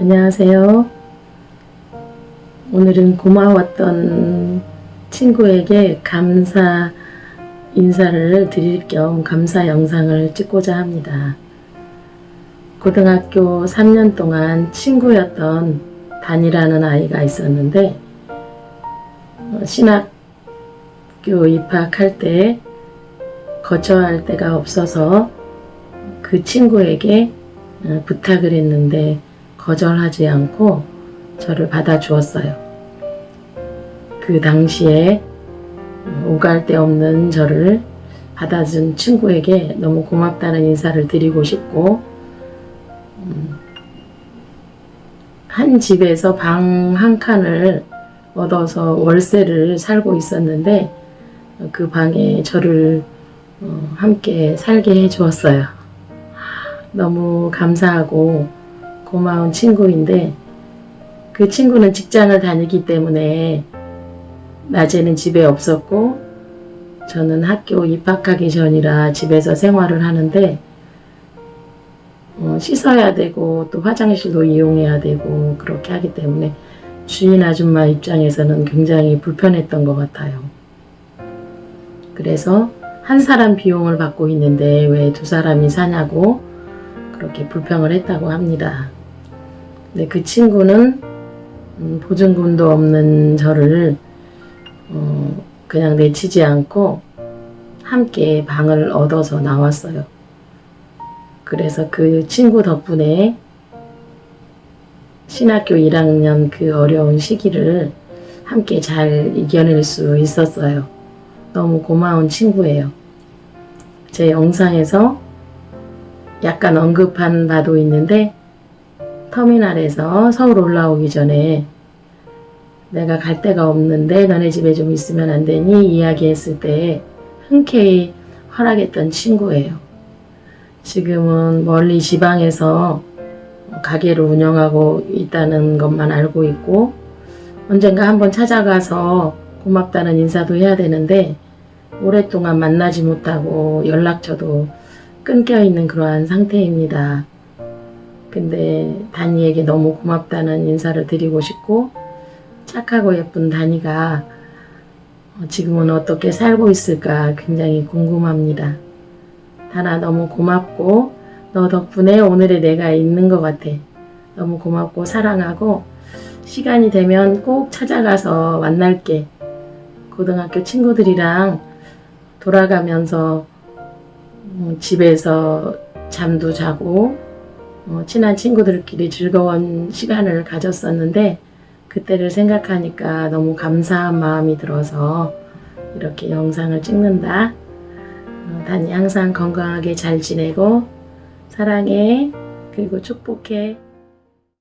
안녕하세요. 오늘은 고마웠던 친구에게 감사 인사를 드릴 겸 감사 영상을 찍고자 합니다. 고등학교 3년 동안 친구였던 단이라는 아이가 있었는데 어, 신학교 입학할 때 거처할 데가 없어서 그 친구에게 어, 부탁을 했는데 거절하지 않고 저를 받아주었어요. 그 당시에 오갈 데 없는 저를 받아준 친구에게 너무 고맙다는 인사를 드리고 싶고 음, 한 집에서 방 한 칸을 얻어서 월세를 살고 있었는데 그 방에 저를 어, 함께 살게 해 주었어요. 너무 감사하고 고마운 친구인데 그 친구는 직장을 다니기 때문에 낮에는 집에 없었고 저는 학교 입학하기 전이라 집에서 생활을 하는데 어, 씻어야 되고 또 화장실도 이용해야 되고 그렇게 하기 때문에 주인 아줌마 입장에서는 굉장히 불편했던 것 같아요. 그래서 한 사람 비용을 받고 있는데 왜 두 사람이 사냐고 그렇게 불평을 했다고 합니다. 근데 그 친구는 음, 보증금도 없는 저를 어, 그냥 내치지 않고 함께 방을 얻어서 나왔어요. 그래서 그 친구 덕분에 신학교 1학년 그 어려운 시기를 함께 잘 이겨낼 수 있었어요. 너무 고마운 친구예요. 제 영상에서 약간 언급한 바도 있는데 터미널에서 서울 올라오기 전에 내가 갈 데가 없는데 너네 집에 좀 있으면 안 되니 이야기했을 때 흔쾌히 허락했던 친구예요. 지금은 멀리 지방에서 가게를 운영하고 있다는 것만 알고 있고 언젠가 한번 찾아가서 고맙다는 인사도 해야 되는데 오랫동안 만나지 못하고 연락처도 끊겨 있는 그러한 상태입니다. 근데 다니에게 너무 고맙다는 인사를 드리고 싶고 착하고 예쁜 다니가 지금은 어떻게 살고 있을까 굉장히 궁금합니다. 다나 너무 고맙고 너 덕분에 오늘의 내가 있는 것 같아. 너무 고맙고 사랑하고 시간이 되면 꼭 찾아가서 만날게. 고등학교 친구들이랑 돌아가면서 음, 집에서 잠도 자고 어, 친한 친구들끼리 즐거운 시간을 가졌었는데 그때를 생각하니까 너무 감사한 마음이 들어서 이렇게 영상을 찍는다. 어, 단이 항상 건강하게 잘 지내고 사랑해 그리고 축복해.